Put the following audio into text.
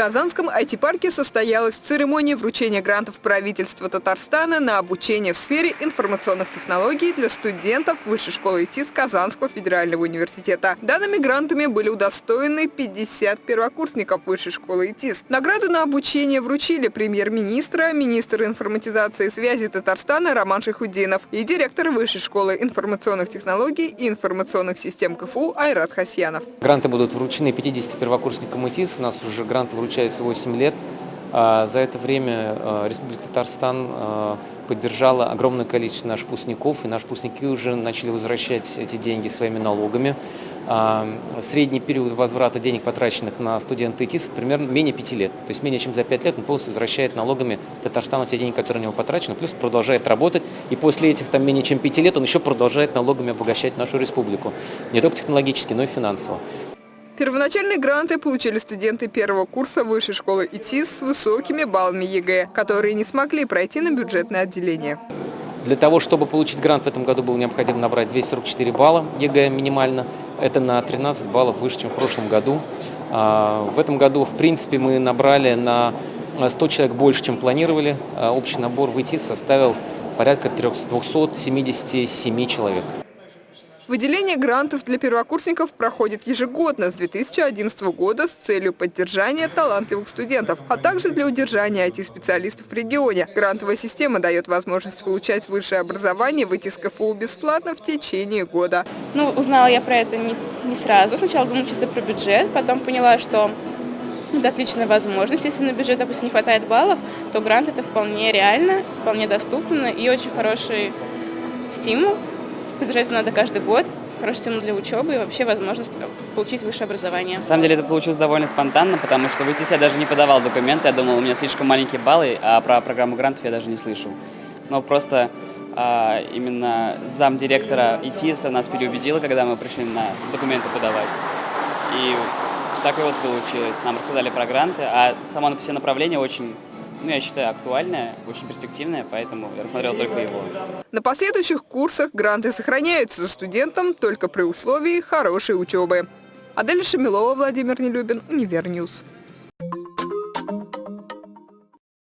Казанском IT-парке состоялась церемония вручения грантов правительства Татарстана на обучение в сфере информационных технологий для студентов Высшей школы ИТИС Казанского федерального университета. Данными грантами были удостоены 50 первокурсников Высшей школы ИТИС. Награду на обучение вручили премьер-министра, министр информатизации и связи Татарстана Роман Шихудинов и директор Высшей школы информационных технологий и информационных систем КФУ Айрат Хасьянов. Гранты будут вручены 50 первокурсникам ИТИС. У нас уже гранты вручены получается 8 лет. А, за это время а, Республика Татарстан а, поддержала огромное количество наших выпускников, и наши выпускники уже начали возвращать эти деньги своими налогами. Средний период возврата денег, потраченных на студента ИТИС, примерно менее 5 лет. То есть менее чем за 5 лет он полностью возвращает налогами Татарстану те деньги, которые у него потрачены, плюс продолжает работать. И после этих там менее чем 5 лет он еще продолжает налогами обогащать нашу республику. Не только технологически, но и финансово. Первоначальные гранты получили студенты первого курса высшей школы ИТИС с высокими баллами ЕГЭ, которые не смогли пройти на бюджетное отделение. Для того, чтобы получить грант в этом году, было необходимо набрать 244 балла ЕГЭ минимально. Это на 13 баллов выше, чем в прошлом году. А, в этом году, в принципе, мы набрали на 100 человек больше, чем планировали. А, общий набор в ИТИС составил порядка 277 человек. Выделение грантов для первокурсников проходит ежегодно с 2011 года с целью поддержания талантливых студентов, а также для удержания IT-специалистов в регионе. Грантовая система дает возможность получать высшее образование в ИТИС КФУ бесплатно в течение года. Ну, узнала я про это не, не сразу. Сначала думала чисто про бюджет, потом поняла, что это отличная возможность. Если на бюджет, допустим, не хватает баллов, то грант это вполне реально, вполне доступно и очень хороший стимул Поддержать надо каждый год, хороший стимул для учебы и вообще возможность получить высшее образование. На самом деле это получилось довольно спонтанно, потому что в ИСИС я даже не подавал документы, я думал, у меня слишком маленькие баллы, а про программу грантов я даже не слышал. Но просто а, именно замдиректора ИТИСа нас переубедила, когда мы пришли на документы подавать. И так и вот получилось. Нам рассказали про гранты, а само все направление очень ну, я считаю, актуальная, очень перспективная, поэтому я рассмотрел только его. На последующих курсах гранты сохраняются за студентом только при условии хорошей учебы. Адель Шамилова, Владимир Нелюбин, Univer News.